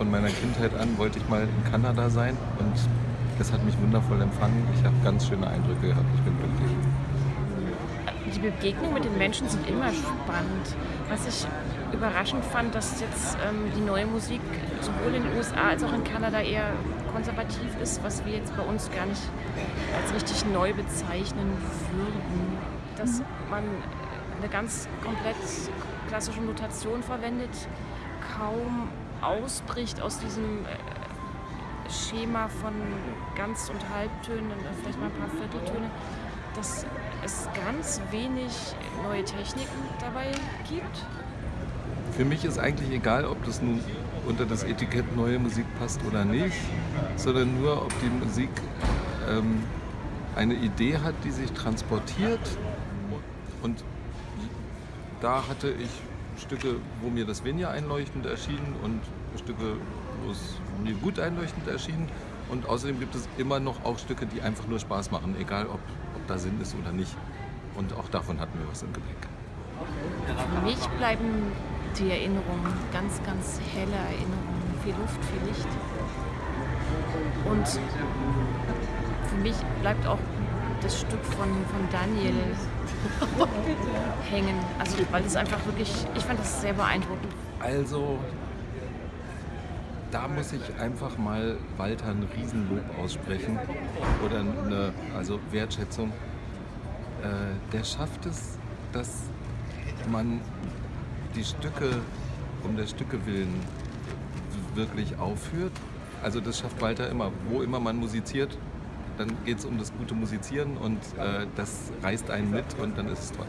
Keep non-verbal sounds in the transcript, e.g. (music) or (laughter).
von meiner Kindheit an wollte ich mal in Kanada sein und es hat mich wundervoll empfangen. Ich habe ganz schöne Eindrücke gehabt. Ich bin glücklich. Die Begegnungen mit den Menschen sind immer spannend. Was ich überraschend fand, dass jetzt ähm, die neue Musik sowohl in den USA als auch in Kanada eher konservativ ist, was wir jetzt bei uns gar nicht als richtig neu bezeichnen würden. Dass man eine ganz komplett klassische Notation verwendet, kaum ausbricht aus diesem äh, Schema von Ganz- und Halbtönen, vielleicht mal ein paar Vierteltöne, dass es ganz wenig neue Techniken dabei gibt. Für mich ist eigentlich egal, ob das nun unter das Etikett neue Musik passt oder nicht, sondern nur, ob die Musik ähm, eine Idee hat, die sich transportiert. Und da hatte ich Stücke, wo mir das weniger einleuchtend erschien und Stücke, wo es mir gut einleuchtend erschien. Und außerdem gibt es immer noch auch Stücke, die einfach nur Spaß machen, egal ob, ob da Sinn ist oder nicht. Und auch davon hatten wir was im Gepäck. Für mich bleiben die Erinnerungen ganz, ganz helle Erinnerungen, viel Luft, viel Licht. Und für mich bleibt auch das Stück von, von Daniel (laughs) hängen. Also weil es einfach wirklich, ich fand das sehr beeindruckend. Also, da muss ich einfach mal Walter ein Riesenlob aussprechen oder eine also Wertschätzung. Äh, der schafft es, dass man die Stücke um der Stücke willen wirklich aufführt. Also das schafft Walter immer. Wo immer man musiziert, dann geht es um das gute Musizieren und äh, das reißt einen mit und dann ist es toll.